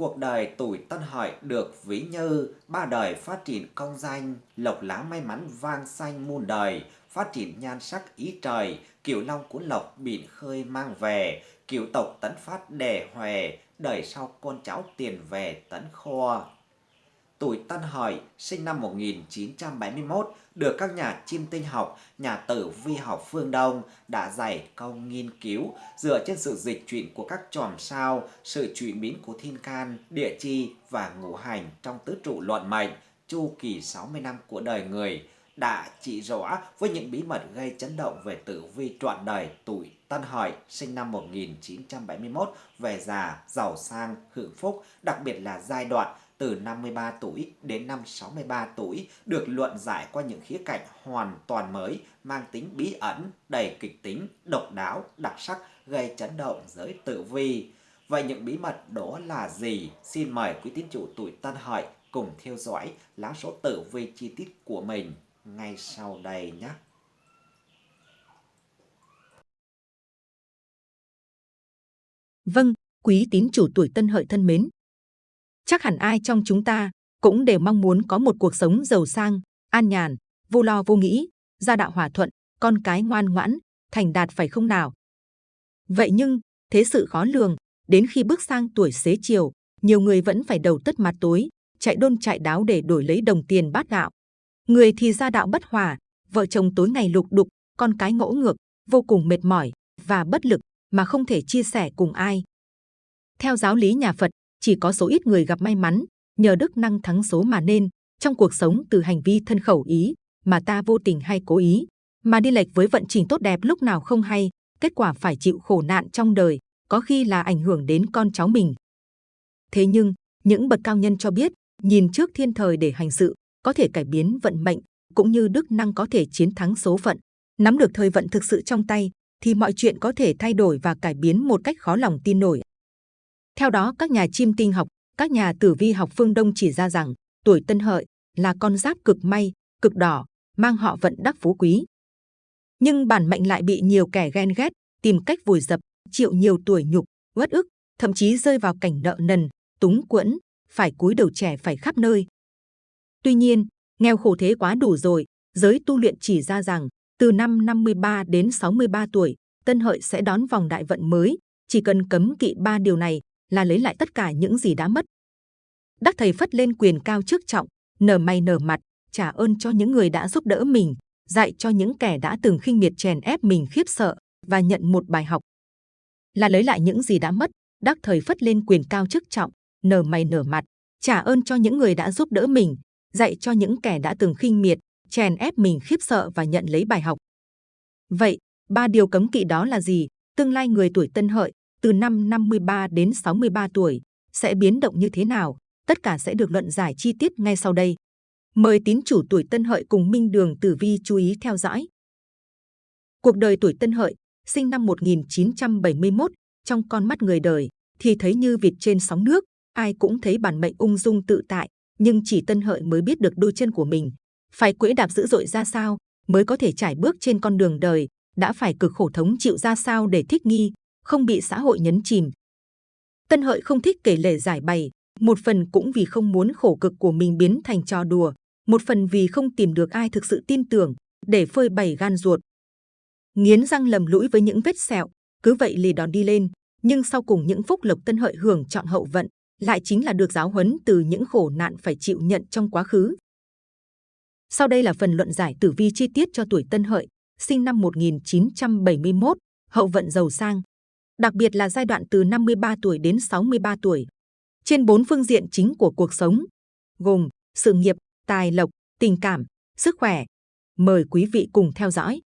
cuộc đời tuổi Tân Hợi được ví như ba đời phát triển công danh, lộc lá may mắn vang xanh muôn đời, phát triển nhan sắc ý trời, kiểu long cuốn lộc biển khơi mang về, kiểu tộc tấn phát đề hòe, đời sau con cháu tiền về tấn kho. Tuổi Tân Hợi sinh năm 1971 được các nhà chiêm tinh học, nhà tử vi học phương Đông đã dày công nghiên cứu dựa trên sự dịch chuyển của các chòm sao, sự chuyển biến của thiên can, địa chi và ngũ hành trong tứ trụ luận mệnh, chu kỳ 60 năm của đời người đã chỉ rõ với những bí mật gây chấn động về tử vi trọn đời tuổi Tân Hợi sinh năm 1971 về già, giàu sang, hưởng phúc, đặc biệt là giai đoạn từ 53 tuổi đến năm 63 tuổi được luận giải qua những khía cạnh hoàn toàn mới, mang tính bí ẩn, đầy kịch tính, độc đáo, đặc sắc, gây chấn động giới tử vi. Vậy những bí mật đó là gì? Xin mời quý tín chủ tuổi Tân Hợi cùng theo dõi lá số tử vi chi tiết của mình ngay sau đây nhé. Vâng, quý tín chủ tuổi Tân Hợi thân mến, Chắc hẳn ai trong chúng ta cũng đều mong muốn có một cuộc sống giàu sang, an nhàn, vô lo vô nghĩ, gia đạo hòa thuận, con cái ngoan ngoãn, thành đạt phải không nào? Vậy nhưng, thế sự khó lường, đến khi bước sang tuổi xế chiều, nhiều người vẫn phải đầu tất mặt tối, chạy đôn chạy đáo để đổi lấy đồng tiền bát gạo. Người thì gia đạo bất hòa, vợ chồng tối ngày lục đục, con cái ngỗ ngược, vô cùng mệt mỏi và bất lực mà không thể chia sẻ cùng ai. Theo giáo lý nhà Phật, chỉ có số ít người gặp may mắn, nhờ đức năng thắng số mà nên, trong cuộc sống từ hành vi thân khẩu ý, mà ta vô tình hay cố ý, mà đi lệch với vận trình tốt đẹp lúc nào không hay, kết quả phải chịu khổ nạn trong đời, có khi là ảnh hưởng đến con cháu mình. Thế nhưng, những bậc cao nhân cho biết, nhìn trước thiên thời để hành sự, có thể cải biến vận mệnh, cũng như đức năng có thể chiến thắng số phận. Nắm được thời vận thực sự trong tay, thì mọi chuyện có thể thay đổi và cải biến một cách khó lòng tin nổi. Theo đó, các nhà chim tinh học, các nhà tử vi học phương Đông chỉ ra rằng tuổi Tân Hợi là con giáp cực may, cực đỏ, mang họ vận đắc phú quý. Nhưng bản mệnh lại bị nhiều kẻ ghen ghét, tìm cách vùi dập, chịu nhiều tuổi nhục, uất ức, thậm chí rơi vào cảnh nợ nần, túng quẫn, phải cúi đầu trẻ phải khắp nơi. Tuy nhiên, nghèo khổ thế quá đủ rồi, giới tu luyện chỉ ra rằng từ năm 53 đến 63 tuổi, Tân Hợi sẽ đón vòng đại vận mới, chỉ cần cấm kỵ ba điều này là lấy lại tất cả những gì đã mất. Đắc thầy phất lên quyền cao trước trọng, nở mày nở mặt, trả ơn cho những người đã giúp đỡ mình, dạy cho những kẻ đã từng khinh miệt chèn ép mình khiếp sợ và nhận một bài học. Là lấy lại những gì đã mất, đắc thời phất lên quyền cao chức trọng, nở mày nở mặt, trả ơn cho những người đã giúp đỡ mình, dạy cho những kẻ đã từng khinh miệt, chèn ép mình khiếp sợ và nhận lấy bài học. Vậy, ba điều cấm kỵ đó là gì? Tương lai người tuổi tân hợi từ năm 53 đến 63 tuổi sẽ biến động như thế nào? Tất cả sẽ được luận giải chi tiết ngay sau đây. Mời tín chủ tuổi Tân Hợi cùng Minh Đường Tử Vi chú ý theo dõi. Cuộc đời tuổi Tân Hợi, sinh năm 1971, trong con mắt người đời thì thấy như vịt trên sóng nước, ai cũng thấy bản mệnh ung dung tự tại, nhưng chỉ Tân Hợi mới biết được đôi chân của mình phải quỹ đạp dữ dội ra sao mới có thể trải bước trên con đường đời, đã phải cực khổ thống chịu ra sao để thích nghi, không bị xã hội nhấn chìm. Tân Hợi không thích kể lể giải bày, một phần cũng vì không muốn khổ cực của mình biến thành trò đùa, một phần vì không tìm được ai thực sự tin tưởng để phơi bày gan ruột. Nghiến răng lầm lũi với những vết sẹo, cứ vậy lì đòn đi lên, nhưng sau cùng những phúc lộc Tân Hợi hưởng chọn hậu vận, lại chính là được giáo huấn từ những khổ nạn phải chịu nhận trong quá khứ. Sau đây là phần luận giải tử vi chi tiết cho tuổi Tân Hợi, sinh năm 1971, hậu vận giàu sang đặc biệt là giai đoạn từ 53 tuổi đến 63 tuổi. Trên bốn phương diện chính của cuộc sống, gồm sự nghiệp, tài lộc, tình cảm, sức khỏe. Mời quý vị cùng theo dõi.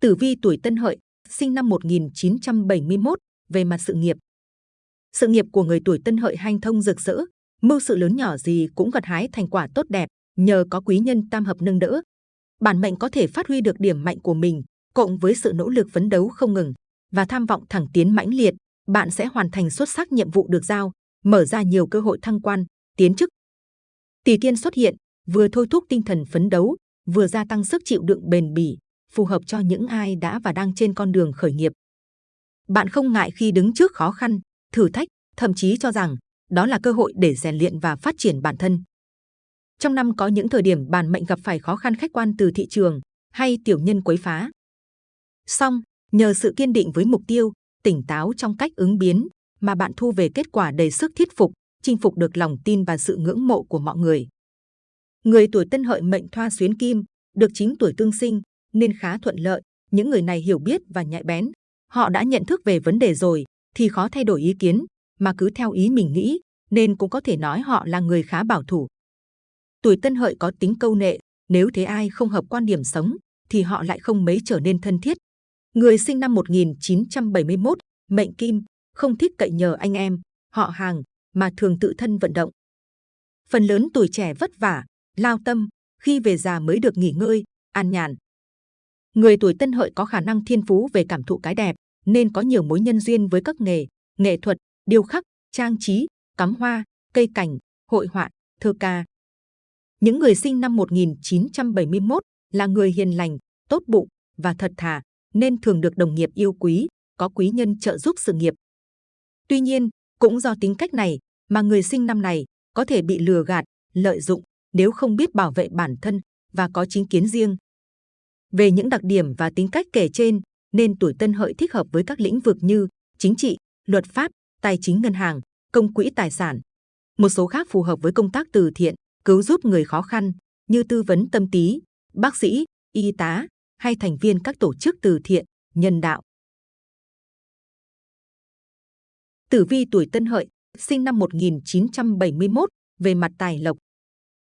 Tử vi tuổi Tân Hợi, sinh năm 1971, về mặt sự nghiệp. Sự nghiệp của người tuổi Tân Hợi hanh thông rực rỡ, mưu sự lớn nhỏ gì cũng gặt hái thành quả tốt đẹp, nhờ có quý nhân tam hợp nâng đỡ. Bản mệnh có thể phát huy được điểm mạnh của mình, cộng với sự nỗ lực phấn đấu không ngừng và tham vọng thẳng tiến mãnh liệt, bạn sẽ hoàn thành xuất sắc nhiệm vụ được giao, mở ra nhiều cơ hội thăng quan, tiến chức. Tỷ kiên xuất hiện, vừa thôi thúc tinh thần phấn đấu, vừa gia tăng sức chịu đựng bền bỉ, phù hợp cho những ai đã và đang trên con đường khởi nghiệp. Bạn không ngại khi đứng trước khó khăn, thử thách, thậm chí cho rằng đó là cơ hội để rèn luyện và phát triển bản thân. Trong năm có những thời điểm bản mệnh gặp phải khó khăn khách quan từ thị trường hay tiểu nhân quấy phá xong nhờ sự kiên định với mục tiêu, tỉnh táo trong cách ứng biến mà bạn thu về kết quả đầy sức thuyết phục, chinh phục được lòng tin và sự ngưỡng mộ của mọi người. Người tuổi Tân Hợi mệnh Thoa xuyến kim, được chính tuổi tương sinh nên khá thuận lợi. Những người này hiểu biết và nhạy bén. Họ đã nhận thức về vấn đề rồi thì khó thay đổi ý kiến mà cứ theo ý mình nghĩ nên cũng có thể nói họ là người khá bảo thủ. Tuổi Tân Hợi có tính câu nệ, nếu thấy ai không hợp quan điểm sống thì họ lại không mấy trở nên thân thiết. Người sinh năm 1971, mệnh Kim, không thích cậy nhờ anh em, họ hàng mà thường tự thân vận động. Phần lớn tuổi trẻ vất vả, lao tâm, khi về già mới được nghỉ ngơi, an nhàn. Người tuổi Tân Hợi có khả năng thiên phú về cảm thụ cái đẹp, nên có nhiều mối nhân duyên với các nghề, nghệ thuật, điêu khắc, trang trí, cắm hoa, cây cảnh, hội họa, thơ ca. Những người sinh năm 1971 là người hiền lành, tốt bụng và thật thà, nên thường được đồng nghiệp yêu quý, có quý nhân trợ giúp sự nghiệp. Tuy nhiên, cũng do tính cách này mà người sinh năm này có thể bị lừa gạt, lợi dụng nếu không biết bảo vệ bản thân và có chính kiến riêng. Về những đặc điểm và tính cách kể trên, nên tuổi Tân Hợi thích hợp với các lĩnh vực như chính trị, luật pháp, tài chính ngân hàng, công quỹ tài sản. Một số khác phù hợp với công tác từ thiện, cứu giúp người khó khăn như tư vấn tâm lý, bác sĩ, y tá hay thành viên các tổ chức từ thiện, nhân đạo. Tử vi tuổi Tân Hợi, sinh năm 1971, về mặt tài lộc.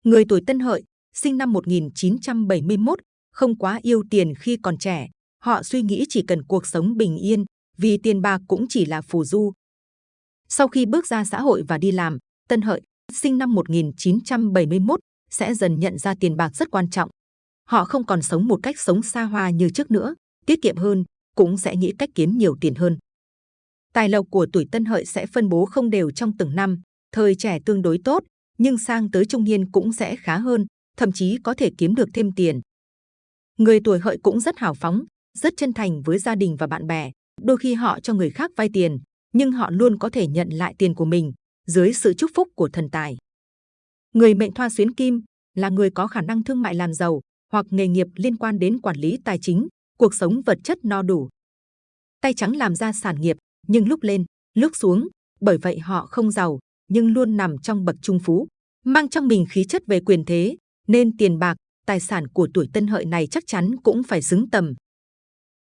Người tuổi Tân Hợi, sinh năm 1971, không quá yêu tiền khi còn trẻ. Họ suy nghĩ chỉ cần cuộc sống bình yên, vì tiền bạc cũng chỉ là phù du. Sau khi bước ra xã hội và đi làm, Tân Hợi, sinh năm 1971, sẽ dần nhận ra tiền bạc rất quan trọng. Họ không còn sống một cách sống xa hoa như trước nữa, tiết kiệm hơn, cũng sẽ nghĩ cách kiếm nhiều tiền hơn. Tài lộc của tuổi Tân Hợi sẽ phân bố không đều trong từng năm, thời trẻ tương đối tốt, nhưng sang tới trung niên cũng sẽ khá hơn, thậm chí có thể kiếm được thêm tiền. Người tuổi Hợi cũng rất hào phóng, rất chân thành với gia đình và bạn bè. Đôi khi họ cho người khác vay tiền, nhưng họ luôn có thể nhận lại tiền của mình dưới sự chúc phúc của thần tài. Người mệnh thoa xuyến kim là người có khả năng thương mại làm giàu hoặc nghề nghiệp liên quan đến quản lý tài chính, cuộc sống vật chất no đủ. Tay trắng làm ra sản nghiệp, nhưng lúc lên, lúc xuống, bởi vậy họ không giàu, nhưng luôn nằm trong bậc trung phú, mang trong mình khí chất về quyền thế, nên tiền bạc, tài sản của tuổi Tân Hợi này chắc chắn cũng phải xứng tầm.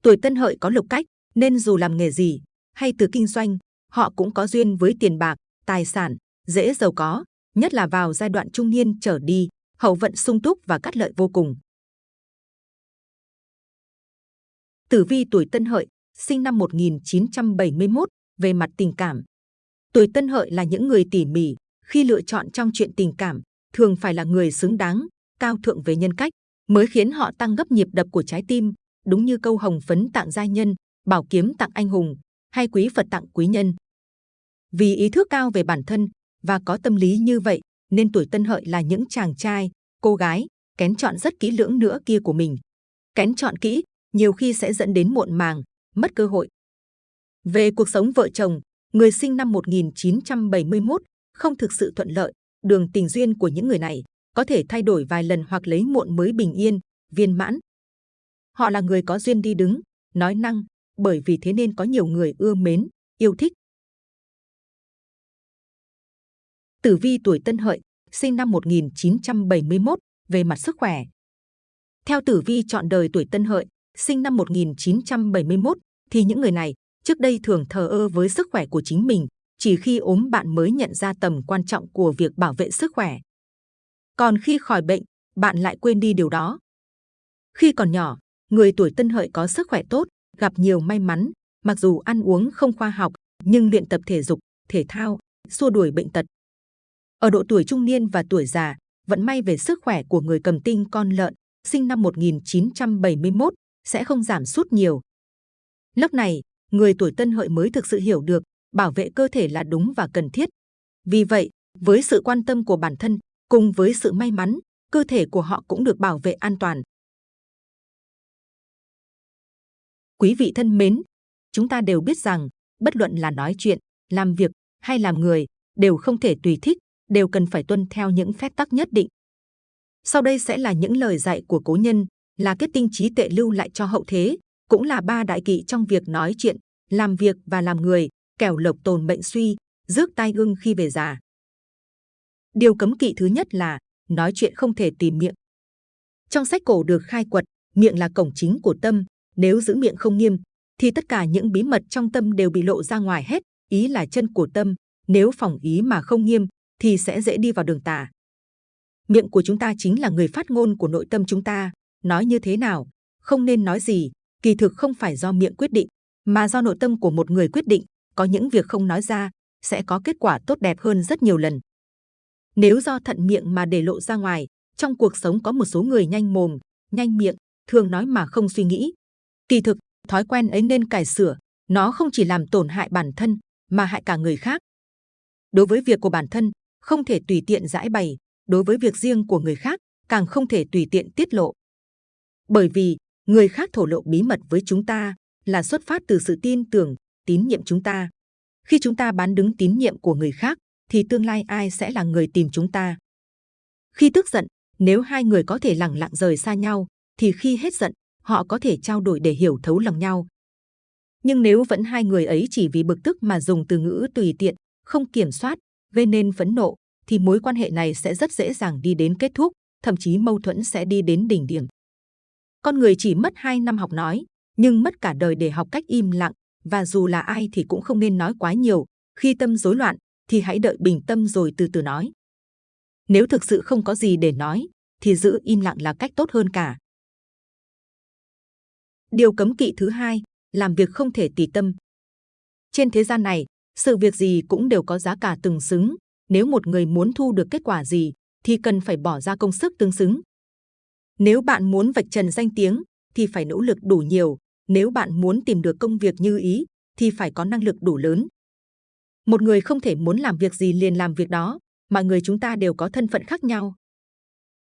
Tuổi Tân Hợi có lục cách, nên dù làm nghề gì hay từ kinh doanh, họ cũng có duyên với tiền bạc, tài sản, dễ giàu có, nhất là vào giai đoạn trung niên trở đi, hậu vận sung túc và cắt lợi vô cùng. Tử vi tuổi Tân Hợi, sinh năm 1971, về mặt tình cảm. Tuổi Tân Hợi là những người tỉ mỉ, khi lựa chọn trong chuyện tình cảm, thường phải là người xứng đáng, cao thượng về nhân cách, mới khiến họ tăng gấp nhịp đập của trái tim, đúng như câu hồng phấn tặng gia nhân, bảo kiếm tặng anh hùng, hay quý Phật tặng quý nhân. Vì ý thức cao về bản thân và có tâm lý như vậy, nên tuổi Tân Hợi là những chàng trai, cô gái kén chọn rất kỹ lưỡng nữa kia của mình. Kén chọn kỹ, nhiều khi sẽ dẫn đến muộn màng, mất cơ hội. Về cuộc sống vợ chồng, người sinh năm 1971 không thực sự thuận lợi, đường tình duyên của những người này có thể thay đổi vài lần hoặc lấy muộn mới bình yên, viên mãn. Họ là người có duyên đi đứng, nói năng, bởi vì thế nên có nhiều người ưa mến, yêu thích. Tử vi tuổi Tân Hợi, sinh năm 1971, về mặt sức khỏe. Theo tử vi chọn đời tuổi Tân Hợi, sinh năm 1971, thì những người này trước đây thường thờ ơ với sức khỏe của chính mình, chỉ khi ốm bạn mới nhận ra tầm quan trọng của việc bảo vệ sức khỏe. Còn khi khỏi bệnh, bạn lại quên đi điều đó. Khi còn nhỏ, người tuổi tân hợi có sức khỏe tốt, gặp nhiều may mắn, mặc dù ăn uống không khoa học, nhưng luyện tập thể dục, thể thao, xua đuổi bệnh tật. Ở độ tuổi trung niên và tuổi già, vận may về sức khỏe của người cầm tinh con lợn, sinh năm 1971, sẽ không giảm sút nhiều. Lúc này, người tuổi tân hợi mới thực sự hiểu được bảo vệ cơ thể là đúng và cần thiết. Vì vậy, với sự quan tâm của bản thân, cùng với sự may mắn, cơ thể của họ cũng được bảo vệ an toàn. Quý vị thân mến, chúng ta đều biết rằng bất luận là nói chuyện, làm việc hay làm người đều không thể tùy thích, đều cần phải tuân theo những phép tắc nhất định. Sau đây sẽ là những lời dạy của cố nhân, là kết tinh trí tuệ lưu lại cho hậu thế, cũng là ba đại kỵ trong việc nói chuyện, làm việc và làm người, kẻo lộc tồn bệnh suy, rước tai ương khi về già. Điều cấm kỵ thứ nhất là nói chuyện không thể tìm miệng. Trong sách cổ được khai quật, miệng là cổng chính của tâm, nếu giữ miệng không nghiêm, thì tất cả những bí mật trong tâm đều bị lộ ra ngoài hết, ý là chân của tâm, nếu phòng ý mà không nghiêm, thì sẽ dễ đi vào đường tà. Miệng của chúng ta chính là người phát ngôn của nội tâm chúng ta, nói như thế nào, không nên nói gì, kỳ thực không phải do miệng quyết định, mà do nội tâm của một người quyết định, có những việc không nói ra, sẽ có kết quả tốt đẹp hơn rất nhiều lần. Nếu do thận miệng mà để lộ ra ngoài, trong cuộc sống có một số người nhanh mồm, nhanh miệng, thường nói mà không suy nghĩ. Kỳ thực, thói quen ấy nên cải sửa, nó không chỉ làm tổn hại bản thân, mà hại cả người khác. Đối với việc của bản thân, không thể tùy tiện giải bày, đối với việc riêng của người khác, càng không thể tùy tiện tiết lộ. Bởi vì, người khác thổ lộ bí mật với chúng ta là xuất phát từ sự tin tưởng, tín nhiệm chúng ta. Khi chúng ta bán đứng tín nhiệm của người khác, thì tương lai ai sẽ là người tìm chúng ta? Khi tức giận, nếu hai người có thể lặng lặng rời xa nhau, thì khi hết giận, họ có thể trao đổi để hiểu thấu lòng nhau. Nhưng nếu vẫn hai người ấy chỉ vì bực tức mà dùng từ ngữ tùy tiện, không kiểm soát, gây nên phẫn nộ, thì mối quan hệ này sẽ rất dễ dàng đi đến kết thúc, thậm chí mâu thuẫn sẽ đi đến đỉnh điểm. Con người chỉ mất 2 năm học nói, nhưng mất cả đời để học cách im lặng, và dù là ai thì cũng không nên nói quá nhiều. Khi tâm rối loạn, thì hãy đợi bình tâm rồi từ từ nói. Nếu thực sự không có gì để nói, thì giữ im lặng là cách tốt hơn cả. Điều cấm kỵ thứ hai, làm việc không thể tùy tâm. Trên thế gian này, sự việc gì cũng đều có giá cả từng xứng. Nếu một người muốn thu được kết quả gì, thì cần phải bỏ ra công sức tương xứng. Nếu bạn muốn vạch trần danh tiếng, thì phải nỗ lực đủ nhiều. Nếu bạn muốn tìm được công việc như ý, thì phải có năng lực đủ lớn. Một người không thể muốn làm việc gì liền làm việc đó, mà người chúng ta đều có thân phận khác nhau.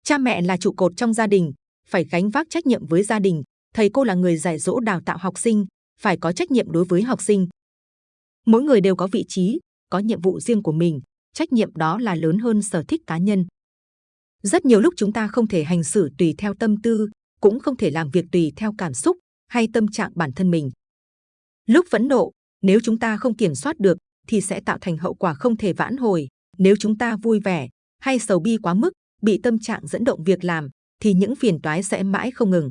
Cha mẹ là trụ cột trong gia đình, phải gánh vác trách nhiệm với gia đình. Thầy cô là người dạy dỗ đào tạo học sinh, phải có trách nhiệm đối với học sinh. Mỗi người đều có vị trí, có nhiệm vụ riêng của mình, trách nhiệm đó là lớn hơn sở thích cá nhân. Rất nhiều lúc chúng ta không thể hành xử tùy theo tâm tư, cũng không thể làm việc tùy theo cảm xúc hay tâm trạng bản thân mình. Lúc phẫn nộ, nếu chúng ta không kiểm soát được, thì sẽ tạo thành hậu quả không thể vãn hồi. Nếu chúng ta vui vẻ hay sầu bi quá mức, bị tâm trạng dẫn động việc làm, thì những phiền toái sẽ mãi không ngừng.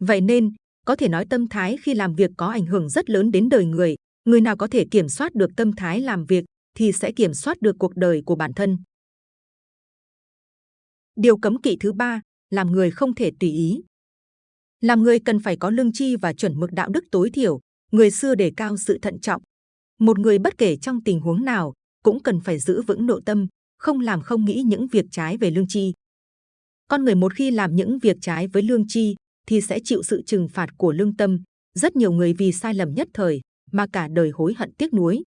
Vậy nên, có thể nói tâm thái khi làm việc có ảnh hưởng rất lớn đến đời người. Người nào có thể kiểm soát được tâm thái làm việc, thì sẽ kiểm soát được cuộc đời của bản thân. Điều cấm kỵ thứ ba, làm người không thể tùy ý. Làm người cần phải có lương tri và chuẩn mực đạo đức tối thiểu. Người xưa đề cao sự thận trọng. Một người bất kể trong tình huống nào cũng cần phải giữ vững nội tâm, không làm không nghĩ những việc trái về lương tri. Con người một khi làm những việc trái với lương tri thì sẽ chịu sự trừng phạt của lương tâm. Rất nhiều người vì sai lầm nhất thời mà cả đời hối hận tiếc nuối.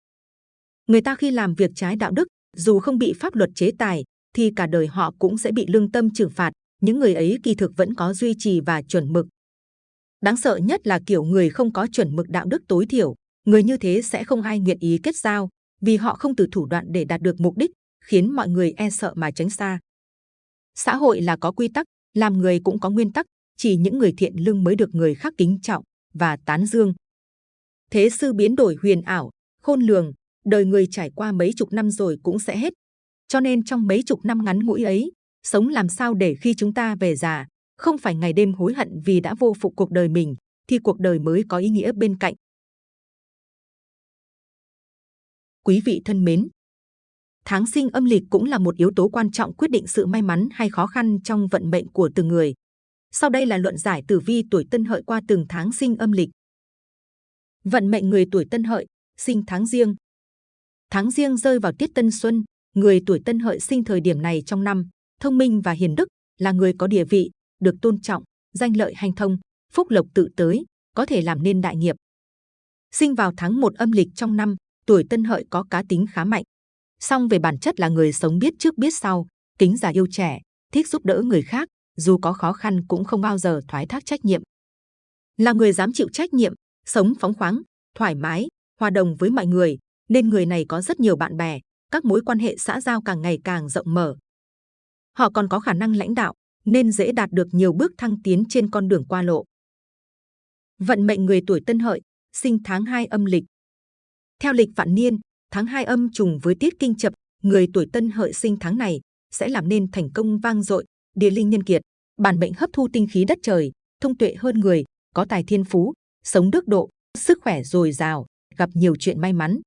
Người ta khi làm việc trái đạo đức, dù không bị pháp luật chế tài, thì cả đời họ cũng sẽ bị lương tâm trừng phạt. Những người ấy kỳ thực vẫn có duy trì và chuẩn mực. Đáng sợ nhất là kiểu người không có chuẩn mực đạo đức tối thiểu. Người như thế sẽ không ai nguyện ý kết giao, vì họ không từ thủ đoạn để đạt được mục đích, khiến mọi người e sợ mà tránh xa. Xã hội là có quy tắc, làm người cũng có nguyên tắc, chỉ những người thiện lương mới được người khác kính trọng và tán dương. Thế sư biến đổi huyền ảo, khôn lường, đời người trải qua mấy chục năm rồi cũng sẽ hết. Cho nên trong mấy chục năm ngắn ngủi ấy, sống làm sao để khi chúng ta về già, không phải ngày đêm hối hận vì đã vô phục cuộc đời mình, thì cuộc đời mới có ý nghĩa bên cạnh. Quý vị thân mến, tháng sinh âm lịch cũng là một yếu tố quan trọng quyết định sự may mắn hay khó khăn trong vận mệnh của từng người. Sau đây là luận giải tử vi tuổi Tân Hợi qua từng tháng sinh âm lịch. Vận mệnh người tuổi Tân Hợi, sinh tháng riêng. Tháng riêng rơi vào tiết Tân Xuân, người tuổi Tân Hợi sinh thời điểm này trong năm, thông minh và hiền đức, là người có địa vị, được tôn trọng, danh lợi hành thông, phúc lộc tự tới, có thể làm nên đại nghiệp. Sinh vào tháng 1 âm lịch trong năm, tuổi Tân Hợi có cá tính khá mạnh. Song về bản chất là người sống biết trước biết sau, kính già yêu trẻ, thích giúp đỡ người khác, dù có khó khăn cũng không bao giờ thoái thác trách nhiệm. Là người dám chịu trách nhiệm, sống phóng khoáng, thoải mái, hòa đồng với mọi người, nên người này có rất nhiều bạn bè, các mối quan hệ xã giao càng ngày càng rộng mở. Họ còn có khả năng lãnh đạo, nên dễ đạt được nhiều bước thăng tiến trên con đường qua lộ. Vận mệnh người tuổi Tân Hợi, sinh tháng 2 âm lịch. Theo lịch vạn niên, tháng 2 âm trùng với tiết kinh chập, người tuổi Tân Hợi sinh tháng này sẽ làm nên thành công vang dội, địa linh nhân kiệt, bản mệnh hấp thu tinh khí đất trời, thông tuệ hơn người, có tài thiên phú, sống đức độ, sức khỏe dồi dào, gặp nhiều chuyện may mắn.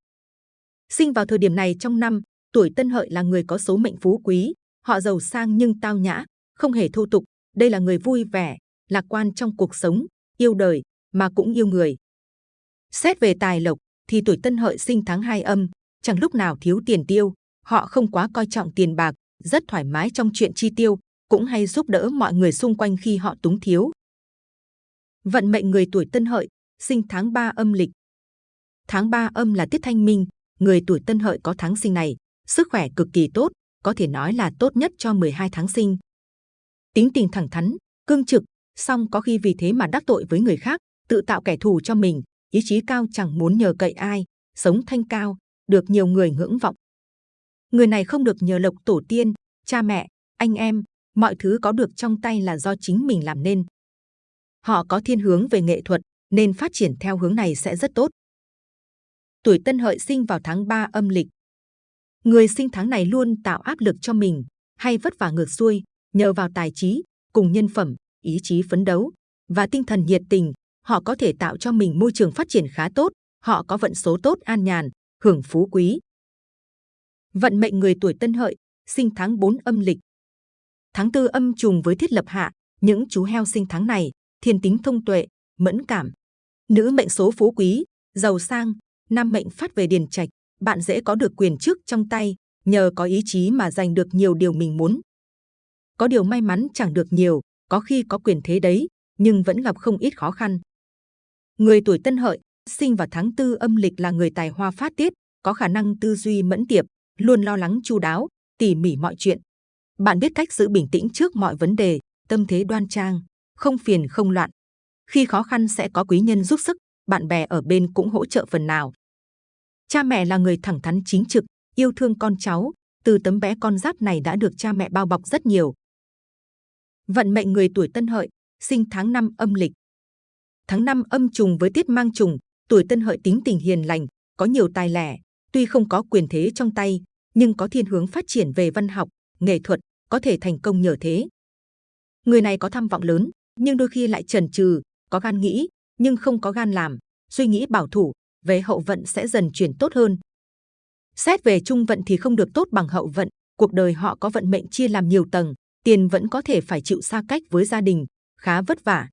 Sinh vào thời điểm này trong năm, tuổi Tân Hợi là người có số mệnh phú quý, họ giàu sang nhưng tao nhã, không hề thô tục. Đây là người vui vẻ, lạc quan trong cuộc sống, yêu đời mà cũng yêu người. Xét về tài lộc thì tuổi Tân Hợi sinh tháng 2 âm, chẳng lúc nào thiếu tiền tiêu, họ không quá coi trọng tiền bạc, rất thoải mái trong chuyện chi tiêu, cũng hay giúp đỡ mọi người xung quanh khi họ túng thiếu. Vận mệnh người tuổi Tân Hợi, sinh tháng 3 âm lịch. Tháng 3 âm là tiết thanh minh, người tuổi Tân Hợi có tháng sinh này, sức khỏe cực kỳ tốt, có thể nói là tốt nhất cho 12 tháng sinh. Tính tình thẳng thắn, cương trực, song có khi vì thế mà đắc tội với người khác, tự tạo kẻ thù cho mình, ý chí cao chẳng muốn nhờ cậy ai, sống thanh cao, được nhiều người ngưỡng vọng. Người này không được nhờ lộc tổ tiên, cha mẹ, anh em, mọi thứ có được trong tay là do chính mình làm nên. Họ có thiên hướng về nghệ thuật, nên phát triển theo hướng này sẽ rất tốt. Tuổi Tân Hợi sinh vào tháng 3 âm lịch. Người sinh tháng này luôn tạo áp lực cho mình, hay vất vả ngược xuôi, nhờ vào tài trí, cùng nhân phẩm, ý chí phấn đấu và tinh thần nhiệt tình, họ có thể tạo cho mình môi trường phát triển khá tốt, họ có vận số tốt an nhàn, hưởng phú quý. Vận mệnh người tuổi Tân Hợi, sinh tháng 4 âm lịch. Tháng tư âm trùng với thiết lập hạ, những chú heo sinh tháng này, thiên tính thông tuệ, mẫn cảm. Nữ mệnh số phú quý, giàu sang, nam mệnh phát về điền trạch, bạn dễ có được quyền chức trong tay, nhờ có ý chí mà giành được nhiều điều mình muốn. Có điều may mắn chẳng được nhiều, có khi có quyền thế đấy, nhưng vẫn gặp không ít khó khăn. Người tuổi Tân Hợi, sinh vào tháng tư âm lịch là người tài hoa phát tiết, có khả năng tư duy mẫn tiệp, luôn lo lắng chu đáo, tỉ mỉ mọi chuyện. Bạn biết cách giữ bình tĩnh trước mọi vấn đề, tâm thế đoan trang, không phiền không loạn. Khi khó khăn sẽ có quý nhân giúp sức, bạn bè ở bên cũng hỗ trợ phần nào. Cha mẹ là người thẳng thắn chính trực, yêu thương con cháu, từ tấm bé con giáp này đã được cha mẹ bao bọc rất nhiều. Vận mệnh người tuổi Tân Hợi, sinh tháng 5 âm lịch. Tháng 5 âm trùng với tiết mang trùng, tuổi Tân Hợi tính tình hiền lành, có nhiều tài lẻ, tuy không có quyền thế trong tay, nhưng có thiên hướng phát triển về văn học, nghệ thuật, có thể thành công nhờ thế. Người này có tham vọng lớn, nhưng đôi khi lại chần chừ, có gan nghĩ, nhưng không có gan làm, suy nghĩ bảo thủ, về hậu vận sẽ dần chuyển tốt hơn. Xét về trung vận thì không được tốt bằng hậu vận, cuộc đời họ có vận mệnh chia làm nhiều tầng, tiền vẫn có thể phải chịu xa cách với gia đình, khá vất vả.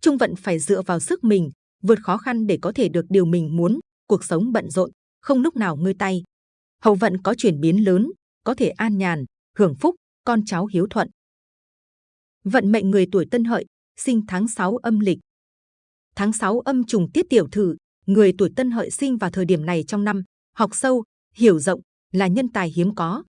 Trung vận phải dựa vào sức mình, vượt khó khăn để có thể được điều mình muốn, cuộc sống bận rộn, không lúc nào ngơi tay. Hậu vận có chuyển biến lớn, có thể an nhàn, hưởng phúc, con cháu hiếu thuận. Vận mệnh người tuổi Tân Hợi, sinh tháng 6 âm lịch. Tháng 6 âm trùng tiết tiểu thử, người tuổi Tân Hợi sinh vào thời điểm này trong năm, học sâu, hiểu rộng, là nhân tài hiếm có.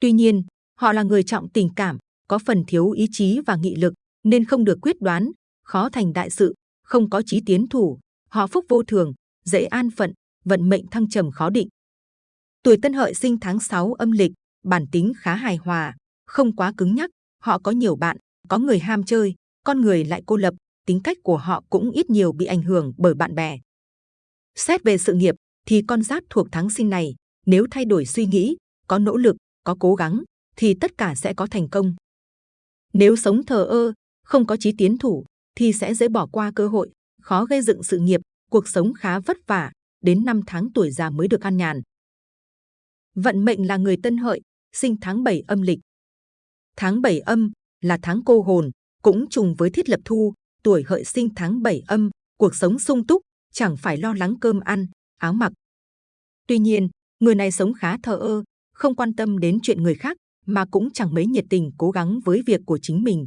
Tuy nhiên, họ là người trọng tình cảm, có phần thiếu ý chí và nghị lực, nên không được quyết đoán, khó thành đại sự, không có chí tiến thủ. Họ phúc vô thường, dễ an phận, vận mệnh thăng trầm khó định. Tuổi Tân Hợi sinh tháng 6 âm lịch, bản tính khá hài hòa, không quá cứng nhắc. Họ có nhiều bạn, có người ham chơi, con người lại cô lập, tính cách của họ cũng ít nhiều bị ảnh hưởng bởi bạn bè. Xét về sự nghiệp, thì con giáp thuộc tháng sinh này, nếu thay đổi suy nghĩ, có nỗ lực, có cố gắng, thì tất cả sẽ có thành công. Nếu sống thờ ơ, không có chí tiến thủ, thì sẽ dễ bỏ qua cơ hội, khó gây dựng sự nghiệp, cuộc sống khá vất vả, đến năm tháng tuổi già mới được an nhàn. Vận mệnh là người tân hợi, sinh tháng 7 âm lịch. Tháng 7 âm là tháng cô hồn, cũng trùng với thiết lập thu, tuổi hợi sinh tháng 7 âm, cuộc sống sung túc, chẳng phải lo lắng cơm ăn, áo mặc. Tuy nhiên, người này sống khá thờ ơ, không quan tâm đến chuyện người khác, mà cũng chẳng mấy nhiệt tình cố gắng với việc của chính mình.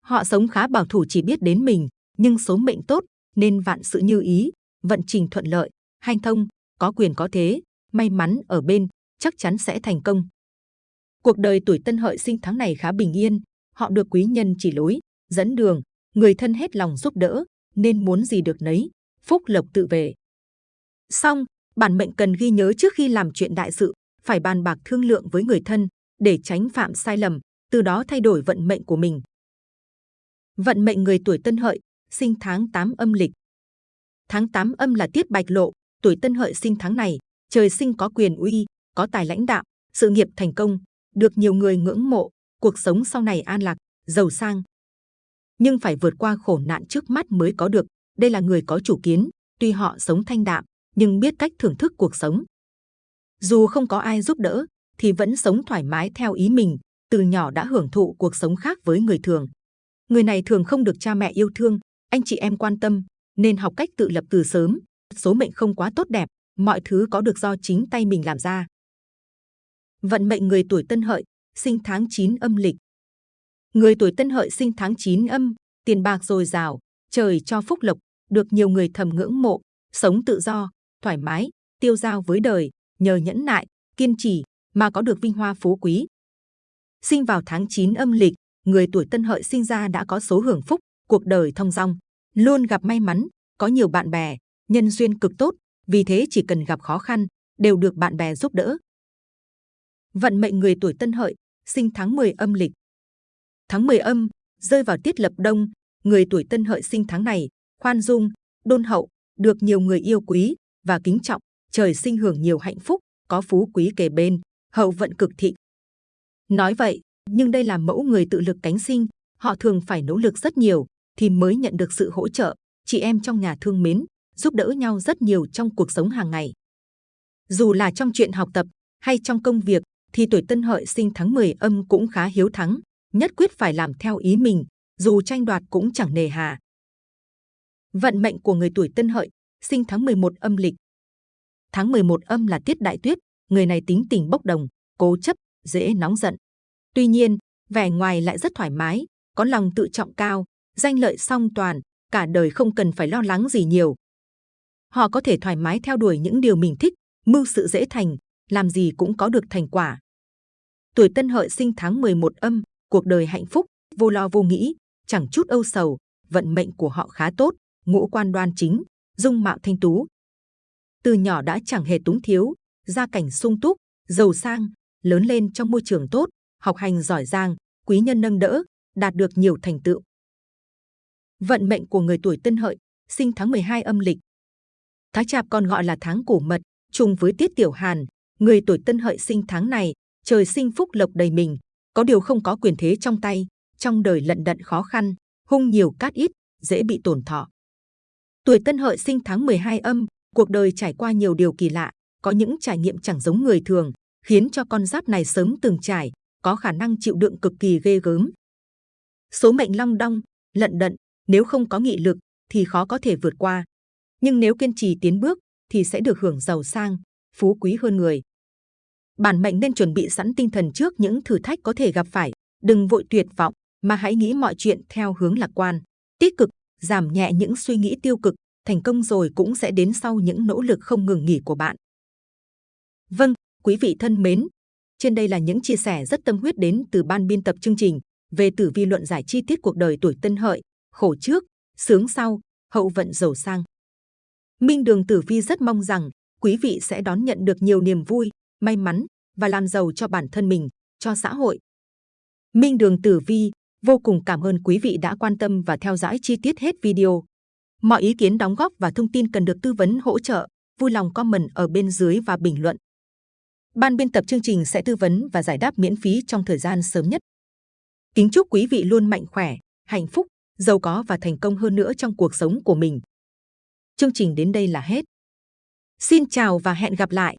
Họ sống khá bảo thủ chỉ biết đến mình, nhưng số mệnh tốt nên vạn sự như ý, vận trình thuận lợi, hanh thông, có quyền có thế, may mắn ở bên, chắc chắn sẽ thành công. Cuộc đời tuổi tân hợi sinh tháng này khá bình yên, họ được quý nhân chỉ lối, dẫn đường, người thân hết lòng giúp đỡ, nên muốn gì được nấy, phúc lộc tự về. Xong, bản mệnh cần ghi nhớ trước khi làm chuyện đại sự, phải bàn bạc thương lượng với người thân để tránh phạm sai lầm, từ đó thay đổi vận mệnh của mình. Vận mệnh người tuổi Tân Hợi, sinh tháng 8 âm lịch. Tháng 8 âm là tiết bạch lộ, tuổi Tân Hợi sinh tháng này, trời sinh có quyền uy, có tài lãnh đạo, sự nghiệp thành công, được nhiều người ngưỡng mộ, cuộc sống sau này an lạc, giàu sang. Nhưng phải vượt qua khổ nạn trước mắt mới có được. Đây là người có chủ kiến, tuy họ sống thanh đạm, nhưng biết cách thưởng thức cuộc sống. Dù không có ai giúp đỡ, thì vẫn sống thoải mái theo ý mình, từ nhỏ đã hưởng thụ cuộc sống khác với người thường. Người này thường không được cha mẹ yêu thương, anh chị em quan tâm, nên học cách tự lập từ sớm. Số mệnh không quá tốt đẹp, mọi thứ có được do chính tay mình làm ra. Vận mệnh người tuổi Tân Hợi, sinh tháng 9 âm lịch. Người tuổi Tân Hợi sinh tháng 9 âm, tiền bạc dồi dào, trời cho phúc lộc, được nhiều người thầm ngưỡng mộ, sống tự do, thoải mái, tiêu dao với đời, nhờ nhẫn nại, kiên trì mà có được vinh hoa phú quý. Sinh vào tháng 9 âm lịch, người tuổi Tân Hợi sinh ra đã có số hưởng phúc, cuộc đời thông dong, luôn gặp may mắn, có nhiều bạn bè, nhân duyên cực tốt, vì thế chỉ cần gặp khó khăn, đều được bạn bè giúp đỡ. Vận mệnh người tuổi Tân Hợi, sinh tháng 10 âm lịch. Tháng 10 âm, rơi vào tiết lập đông, người tuổi Tân Hợi sinh tháng này, khoan dung, đôn hậu, được nhiều người yêu quý và kính trọng, trời sinh hưởng nhiều hạnh phúc, có phú quý kề bên, hậu vận cực thị. Nói vậy, nhưng đây là mẫu người tự lực cánh sinh, họ thường phải nỗ lực rất nhiều thì mới nhận được sự hỗ trợ. Chị em trong nhà thương mến, giúp đỡ nhau rất nhiều trong cuộc sống hàng ngày. Dù là trong chuyện học tập hay trong công việc, thì tuổi Tân Hợi sinh tháng 10 âm cũng khá hiếu thắng, nhất quyết phải làm theo ý mình, dù tranh đoạt cũng chẳng nề hà. Vận mệnh của người tuổi Tân Hợi, sinh tháng 11 âm lịch. Tháng 11 âm là tiết đại tuyết, người này tính tình bốc đồng, cố chấp, dễ nóng giận. Tuy nhiên, vẻ ngoài lại rất thoải mái, có lòng tự trọng cao, danh lợi song toàn, cả đời không cần phải lo lắng gì nhiều. Họ có thể thoải mái theo đuổi những điều mình thích, mưu sự dễ thành, làm gì cũng có được thành quả. Tuổi Tân Hợi sinh tháng 11 âm, cuộc đời hạnh phúc, vô lo vô nghĩ, chẳng chút âu sầu, vận mệnh của họ khá tốt, ngũ quan đoan chính, dung mạo thanh tú. Từ nhỏ đã chẳng hề túng thiếu, gia cảnh sung túc, giàu sang, lớn lên trong môi trường tốt, học hành giỏi giang, quý nhân nâng đỡ, đạt được nhiều thành tựu. Vận mệnh của người tuổi Tân Hợi, sinh tháng 12 âm lịch. Tháng Chạp còn gọi là tháng cổ mật, trùng với tiết tiểu hàn, người tuổi Tân Hợi sinh tháng này, trời sinh phúc lộc đầy mình, có điều không có quyền thế trong tay, trong đời lận đận khó khăn, hung nhiều cát ít, dễ bị tổn thọ. Tuổi Tân Hợi sinh tháng 12 âm, cuộc đời trải qua nhiều điều kỳ lạ, có những trải nghiệm chẳng giống người thường, khiến cho con giáp này sớm từng trải, có khả năng chịu đựng cực kỳ ghê gớm. Số mệnh long đong, lận đận, nếu không có nghị lực thì khó có thể vượt qua. Nhưng nếu kiên trì tiến bước thì sẽ được hưởng giàu sang, phú quý hơn người. Bản mệnh nên chuẩn bị sẵn tinh thần trước những thử thách có thể gặp phải, đừng vội tuyệt vọng, mà hãy nghĩ mọi chuyện theo hướng lạc quan, tích cực, giảm nhẹ những suy nghĩ tiêu cực, thành công rồi cũng sẽ đến sau những nỗ lực không ngừng nghỉ của bạn. Vâng, quý vị thân mến, trên đây là những chia sẻ rất tâm huyết đến từ ban biên tập chương trình về tử vi luận giải chi tiết cuộc đời tuổi Tân Hợi, khổ trước, sướng sau, hậu vận giàu sang. Minh Đường Tử Vi rất mong rằng quý vị sẽ đón nhận được nhiều niềm vui, may mắn và làm giàu cho bản thân mình, cho xã hội. Minh Đường Tử Vi vô cùng cảm ơn quý vị đã quan tâm và theo dõi chi tiết hết video. Mọi ý kiến đóng góp và thông tin cần được tư vấn hỗ trợ, vui lòng comment ở bên dưới và bình luận. Ban biên tập chương trình sẽ tư vấn và giải đáp miễn phí trong thời gian sớm nhất. Kính chúc quý vị luôn mạnh khỏe, hạnh phúc, giàu có và thành công hơn nữa trong cuộc sống của mình. Chương trình đến đây là hết. Xin chào và hẹn gặp lại!